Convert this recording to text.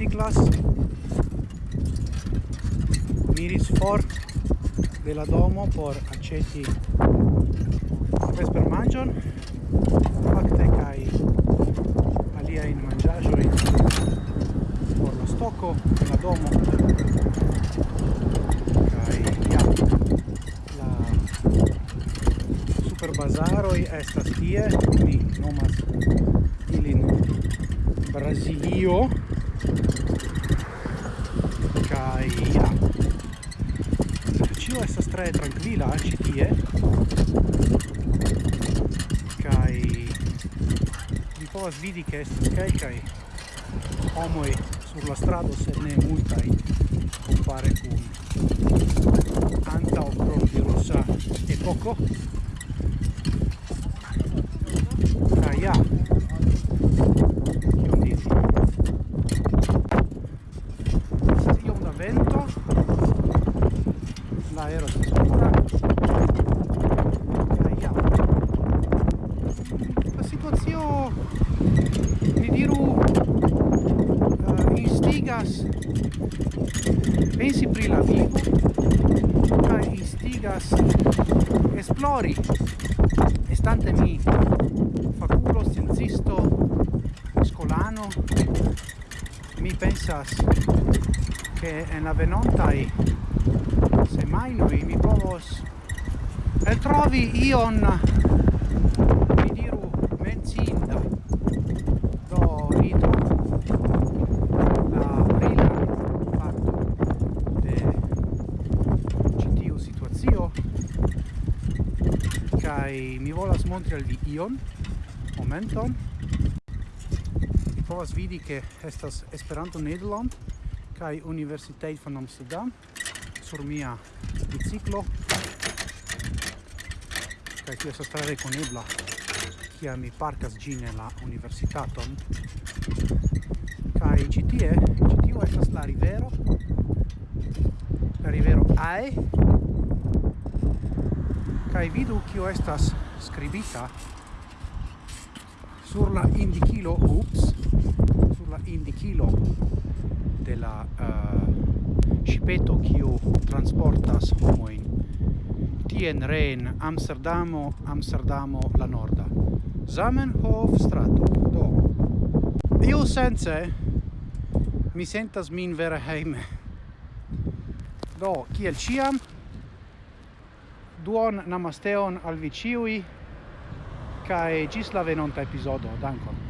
motociclas miris for de la domo por aceti vesper mangion facte kai alia in mangiajo in por la stocco la domo kai ja la super bazaroi estas tie. Mi nomas ilin Brasilio kai ja. Ĉio estas tre trankvila ĉi tie. kai vi povas vidi ke estas kelkaj homoj sur la strado, sed ne multaj compare kun antaŭ pro virusa epoko. La situazione mi diru eh, uh, instigas pensi pri la vivo ca instigas esplori estante mi faculo scienzisto scolano mi pensas che en la venontai semajnoj mi povos. Eltrovi ion mi diru mencinda do rito la brilan fatto de citio situazio. Kai mi volas montri al vi ion. Momenton mi povas vidi che estas Esperanto Nederland kai Universiteit van Amsterdam sur mia biciclo. Kaj tio estas tre rekonebla kia mi parkas gine la universitaton. Kaj ĉi tie ĉi tio estas la rivero. La rivero Ae kaj vidu kio estas skribita sur la indikilo ups. kiu transportas homoin tien reen Amsterdamo, Amsterdamo la norda. Zamenhof strato. Do. Iu sense mi sentas min vera heime. Do, kiel ciam, duon namasteon al vi ciui, cae gis la venonta episodo. Dankon.